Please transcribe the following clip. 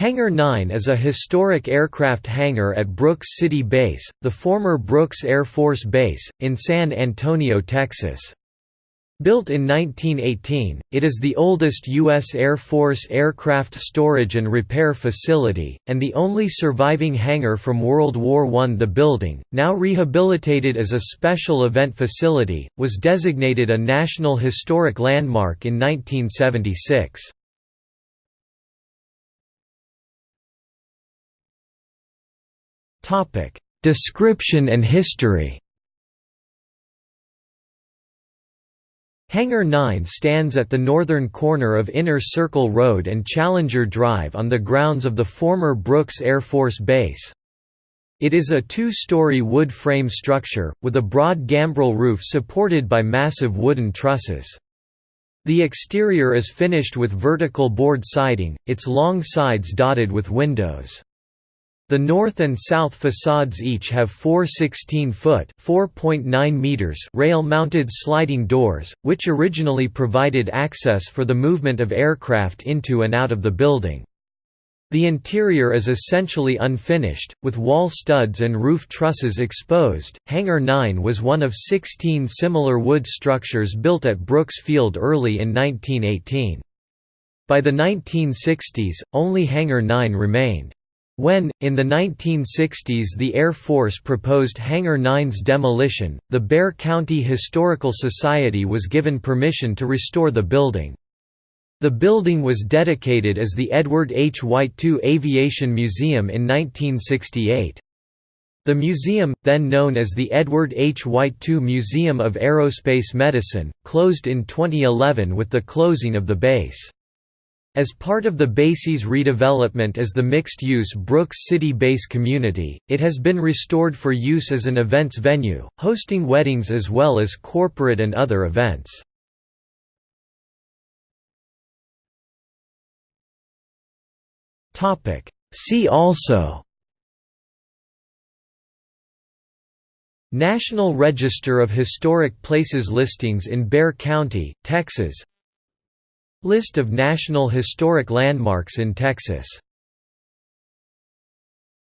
Hangar 9 is a historic aircraft hangar at Brooks City Base, the former Brooks Air Force Base, in San Antonio, Texas. Built in 1918, it is the oldest U.S. Air Force aircraft storage and repair facility, and the only surviving hangar from World War I. The building, now rehabilitated as a special event facility, was designated a National Historic Landmark in 1976. Description and history Hangar 9 stands at the northern corner of Inner Circle Road and Challenger Drive on the grounds of the former Brooks Air Force Base. It is a two-story wood frame structure, with a broad gambrel roof supported by massive wooden trusses. The exterior is finished with vertical board siding, its long sides dotted with windows. The north and south facades each have four 16-foot rail-mounted sliding doors, which originally provided access for the movement of aircraft into and out of the building. The interior is essentially unfinished, with wall studs and roof trusses exposed. Hangar 9 was one of 16 similar wood structures built at Brooks Field early in 1918. By the 1960s, only Hangar 9 remained. When, in the 1960s the Air Force proposed Hangar 9's demolition, the Bexar County Historical Society was given permission to restore the building. The building was dedicated as the Edward H. White II Aviation Museum in 1968. The museum, then known as the Edward H. White II Museum of Aerospace Medicine, closed in 2011 with the closing of the base. As part of the base's redevelopment as the mixed-use Brooks City Base community, it has been restored for use as an events venue, hosting weddings as well as corporate and other events. See also National Register of Historic Places listings in Bexar County, Texas List of National Historic Landmarks in Texas